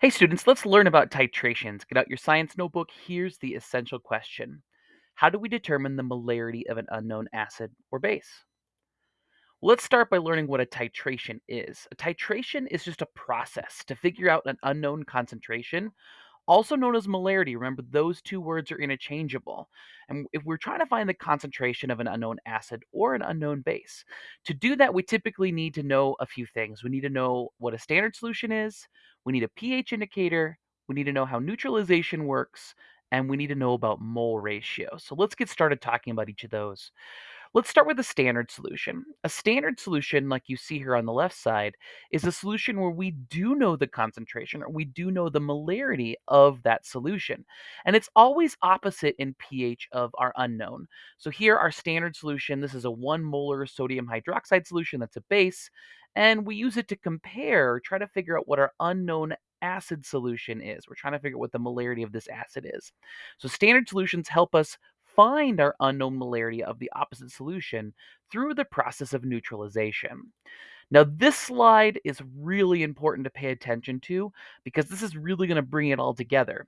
Hey students, let's learn about titrations. Get out your science notebook. Here's the essential question. How do we determine the molarity of an unknown acid or base? Let's start by learning what a titration is. A titration is just a process to figure out an unknown concentration, also known as molarity. Remember, those two words are interchangeable. And if we're trying to find the concentration of an unknown acid or an unknown base, to do that, we typically need to know a few things. We need to know what a standard solution is, we need a pH indicator, we need to know how neutralization works, and we need to know about mole ratio. So let's get started talking about each of those. Let's start with a standard solution. A standard solution, like you see here on the left side, is a solution where we do know the concentration or we do know the molarity of that solution. And it's always opposite in pH of our unknown. So here, our standard solution, this is a one molar sodium hydroxide solution that's a base. And we use it to compare, try to figure out what our unknown acid solution is. We're trying to figure out what the molarity of this acid is. So standard solutions help us find our unknown molarity of the opposite solution through the process of neutralization. Now, this slide is really important to pay attention to because this is really going to bring it all together.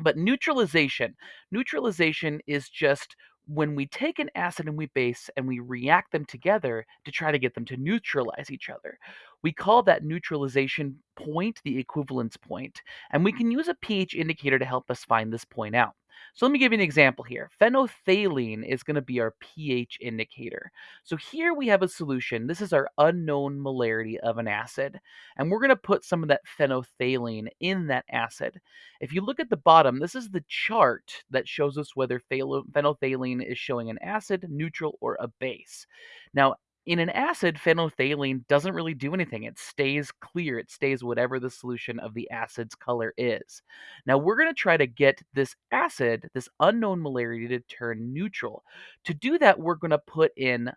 But neutralization, neutralization is just when we take an acid and we base and we react them together to try to get them to neutralize each other. We call that neutralization point the equivalence point, and we can use a pH indicator to help us find this point out. So let me give you an example here. Phenolphthalein is going to be our pH indicator. So here we have a solution. This is our unknown molarity of an acid, and we're going to put some of that phenolphthalein in that acid. If you look at the bottom, this is the chart that shows us whether phenolphthalein is showing an acid, neutral, or a base. Now, in an acid, phenolphthalein doesn't really do anything. It stays clear. It stays whatever the solution of the acid's color is. Now we're going to try to get this acid, this unknown molarity, to turn neutral. To do that, we're going to put in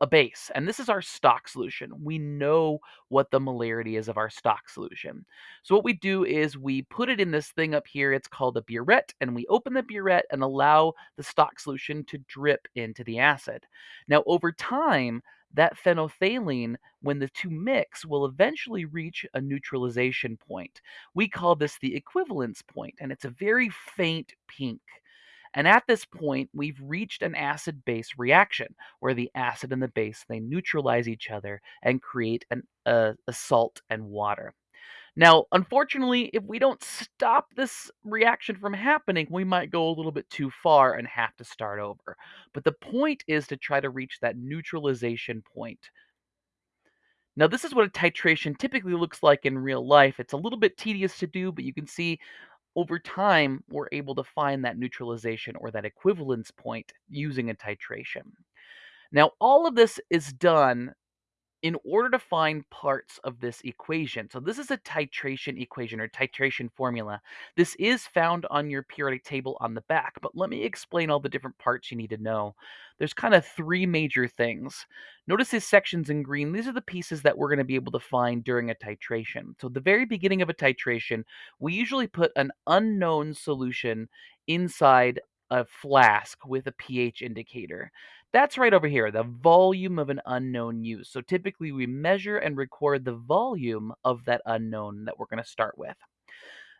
a base, and this is our stock solution. We know what the molarity is of our stock solution. So what we do is we put it in this thing up here. It's called a burette, and we open the burette and allow the stock solution to drip into the acid. Now over time, that phenolphthalein, when the two mix, will eventually reach a neutralization point. We call this the equivalence point, and it's a very faint pink. And at this point, we've reached an acid base reaction where the acid and the base they neutralize each other and create an, uh, a salt and water. Now, unfortunately, if we don't stop this reaction from happening, we might go a little bit too far and have to start over. But the point is to try to reach that neutralization point. Now, this is what a titration typically looks like in real life. It's a little bit tedious to do, but you can see over time, we're able to find that neutralization or that equivalence point using a titration. Now, all of this is done in order to find parts of this equation. So this is a titration equation or titration formula. This is found on your periodic table on the back, but let me explain all the different parts you need to know. There's kind of three major things. Notice these sections in green. These are the pieces that we're going to be able to find during a titration. So at the very beginning of a titration, we usually put an unknown solution inside a flask with a pH indicator. That's right over here, the volume of an unknown use. So typically we measure and record the volume of that unknown that we're going to start with.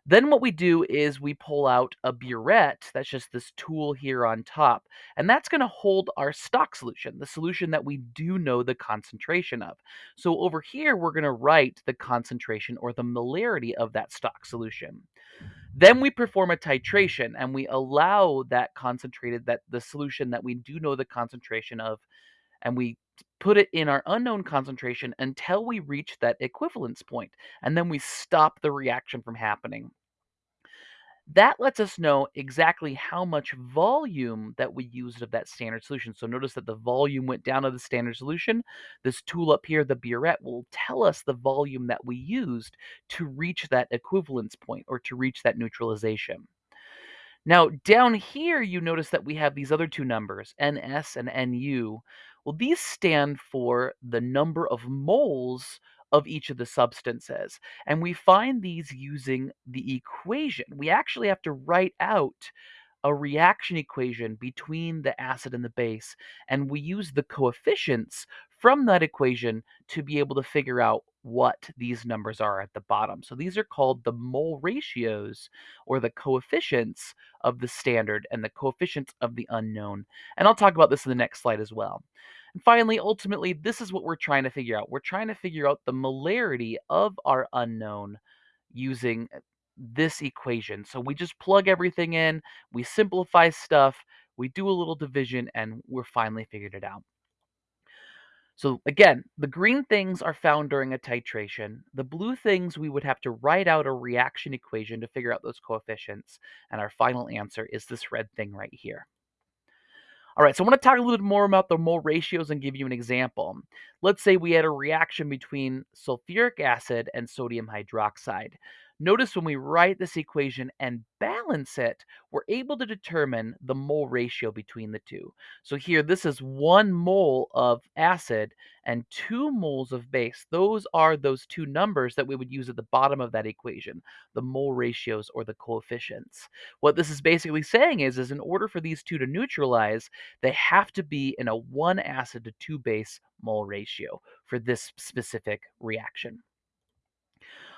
Then what we do is we pull out a burette, that's just this tool here on top, and that's going to hold our stock solution, the solution that we do know the concentration of. So over here, we're going to write the concentration or the molarity of that stock solution. Then we perform a titration and we allow that concentrated, that the solution that we do know the concentration of, and we put it in our unknown concentration until we reach that equivalence point, and then we stop the reaction from happening. That lets us know exactly how much volume that we used of that standard solution. So notice that the volume went down of the standard solution. This tool up here, the burette, will tell us the volume that we used to reach that equivalence point or to reach that neutralization. Now, down here, you notice that we have these other two numbers, NS and NU. Well, these stand for the number of moles of each of the substances. And we find these using the equation. We actually have to write out a reaction equation between the acid and the base, and we use the coefficients from that equation to be able to figure out what these numbers are at the bottom. So these are called the mole ratios or the coefficients of the standard and the coefficients of the unknown. And I'll talk about this in the next slide as well. And finally, ultimately, this is what we're trying to figure out. We're trying to figure out the molarity of our unknown using this equation. So we just plug everything in, we simplify stuff, we do a little division, and we're finally figured it out. So again, the green things are found during a titration. The blue things, we would have to write out a reaction equation to figure out those coefficients. And our final answer is this red thing right here. All right, so I want to talk a little bit more about the mole ratios and give you an example. Let's say we had a reaction between sulfuric acid and sodium hydroxide. Notice when we write this equation and balance it, we're able to determine the mole ratio between the two. So here, this is one mole of acid and two moles of base. Those are those two numbers that we would use at the bottom of that equation, the mole ratios or the coefficients. What this is basically saying is, is in order for these two to neutralize, they have to be in a one acid to two base mole ratio for this specific reaction.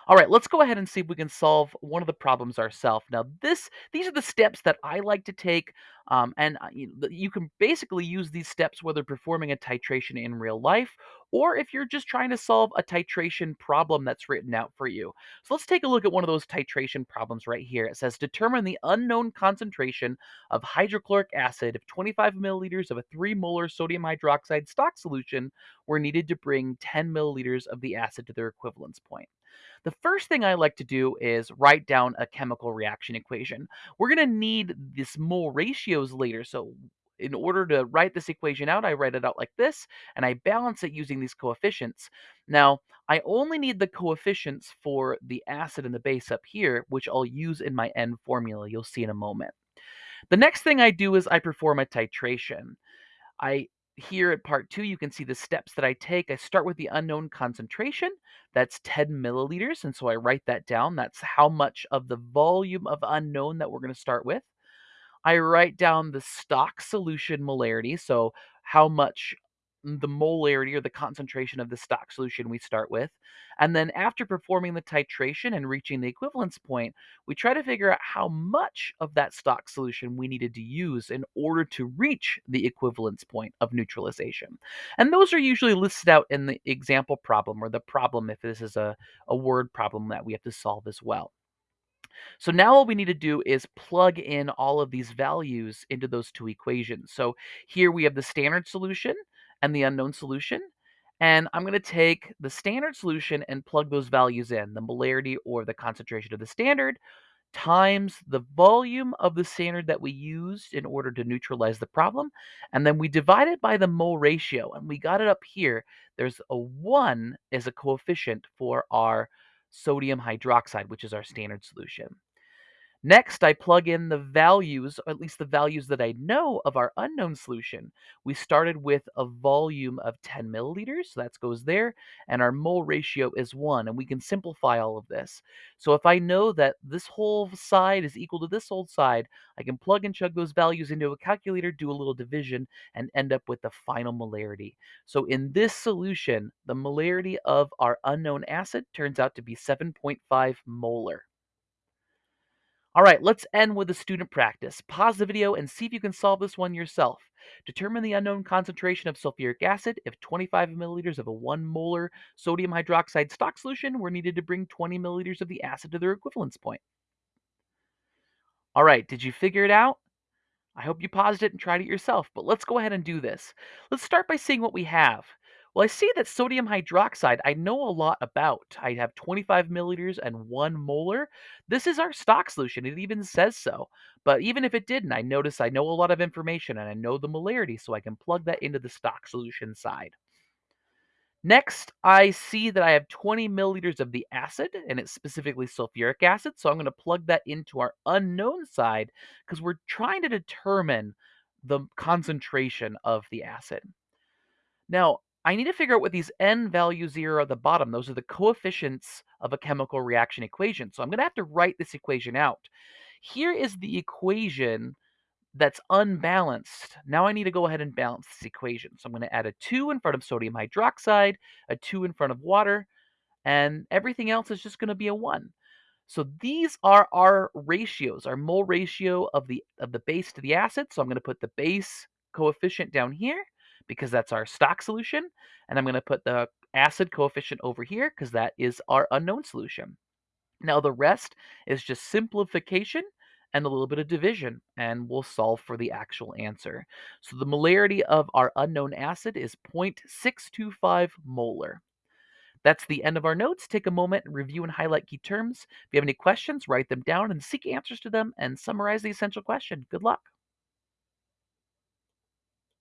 All right, let's go ahead and see if we can solve one of the problems ourselves. Now, this these are the steps that I like to take, um, and uh, you, you can basically use these steps whether performing a titration in real life or if you're just trying to solve a titration problem that's written out for you. So let's take a look at one of those titration problems right here. It says determine the unknown concentration of hydrochloric acid if 25 milliliters of a 3 molar sodium hydroxide stock solution were needed to bring 10 milliliters of the acid to their equivalence point. The first thing I like to do is write down a chemical reaction equation. We're going to need this mole ratios later. So in order to write this equation out, I write it out like this, and I balance it using these coefficients. Now, I only need the coefficients for the acid and the base up here, which I'll use in my N formula. You'll see in a moment. The next thing I do is I perform a titration. I here at part two, you can see the steps that I take. I start with the unknown concentration. That's 10 milliliters. And so I write that down. That's how much of the volume of unknown that we're going to start with. I write down the stock solution molarity, so how much the molarity or the concentration of the stock solution we start with. And then after performing the titration and reaching the equivalence point, we try to figure out how much of that stock solution we needed to use in order to reach the equivalence point of neutralization. And those are usually listed out in the example problem or the problem if this is a, a word problem that we have to solve as well. So now all we need to do is plug in all of these values into those two equations. So here we have the standard solution and the unknown solution. And I'm going to take the standard solution and plug those values in, the molarity or the concentration of the standard times the volume of the standard that we used in order to neutralize the problem. And then we divide it by the mole ratio. And we got it up here. There's a 1 as a coefficient for our sodium hydroxide, which is our standard solution. Next, I plug in the values, or at least the values that I know of our unknown solution. We started with a volume of 10 milliliters, so that goes there, and our mole ratio is 1, and we can simplify all of this. So if I know that this whole side is equal to this whole side, I can plug and chug those values into a calculator, do a little division, and end up with the final molarity. So in this solution, the molarity of our unknown acid turns out to be 7.5 molar. All right, let's end with a student practice. Pause the video and see if you can solve this one yourself. Determine the unknown concentration of sulfuric acid if 25 milliliters of a 1 molar sodium hydroxide stock solution were needed to bring 20 milliliters of the acid to their equivalence point. All right, did you figure it out? I hope you paused it and tried it yourself, but let's go ahead and do this. Let's start by seeing what we have. Well, I see that sodium hydroxide I know a lot about. I have 25 milliliters and 1 molar. This is our stock solution. It even says so. But even if it didn't, I notice I know a lot of information and I know the molarity, so I can plug that into the stock solution side. Next, I see that I have 20 milliliters of the acid, and it's specifically sulfuric acid. So I'm going to plug that into our unknown side because we're trying to determine the concentration of the acid. Now, I need to figure out what these n values here at the bottom. Those are the coefficients of a chemical reaction equation. So I'm going to have to write this equation out. Here is the equation that's unbalanced. Now I need to go ahead and balance this equation. So I'm going to add a 2 in front of sodium hydroxide, a 2 in front of water, and everything else is just going to be a 1. So these are our ratios, our mole ratio of the of the base to the acid. So I'm going to put the base coefficient down here because that's our stock solution, and I'm going to put the acid coefficient over here because that is our unknown solution. Now the rest is just simplification and a little bit of division, and we'll solve for the actual answer. So the molarity of our unknown acid is 0.625 molar. That's the end of our notes. Take a moment and review and highlight key terms. If you have any questions, write them down and seek answers to them and summarize the essential question. Good luck.